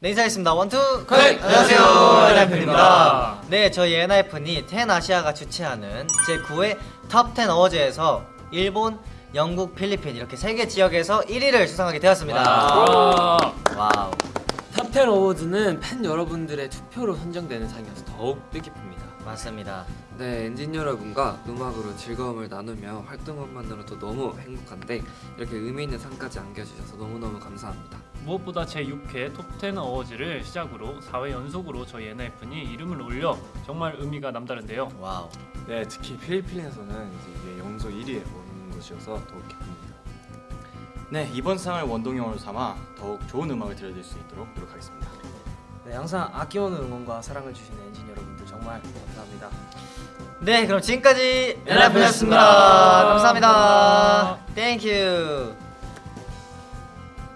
네 인사하겠습니다. One two, connect! 안녕하세요. 안녕하세요, 엔하이픈입니다. 네 저희 엔하이픈이 텐 아시아가 주최하는 제9회 탑10 어워즈에서 일본, 영국, 필리핀 이렇게 세 개 지역에서 1위를 수상하게 되었습니다. 와. 와우 탑10 어워즈는 팬 여러분들의 투표로 선정되는 상이어서 더욱 뜻깊습니다. 맞습니다 네, 엔진 여러분과 음악으로 즐거움을 나누며 활동한 것만으로도 너무 행복한데 이렇게 의미 있는 상까지 안겨주셔서 너무너무 감사합니다. 무엇보다 제6회 톱10 어워즈를 시작으로 4회 연속으로 저희 엔하이픈이 이름을 올려 정말 의미가 남다른데요. 와우 네, 특히 필리핀에서는 이제 이게 연속 1위에 오른 것이어서 더욱 기쁩니다. 네, 이번 상을 원동력으로 삼아 더욱 좋은 음악을 들려드릴 수 있도록 노력하겠습니다. 네, 항상 아낌없는 응원과 사랑을 주시는 엔진 여러분들 정말 감사합니다. 네 그럼 지금까지 감사합니다. 감사합니다 땡큐